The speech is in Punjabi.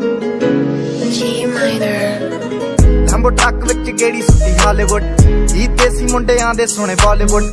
G minor. ਲੰਬੋ ਟਰੱਕ ਵਿੱਚ ਕਿਹੜੀ ਸੁੱਤੀ ਹਾਲੀਵੁੱਡ ਜੀ ਦੇਸੀ ਮੁੰਡਿਆਂ ਦੇ ਸੋਹਣੇ ਬਾਲੀਵੁੱਡ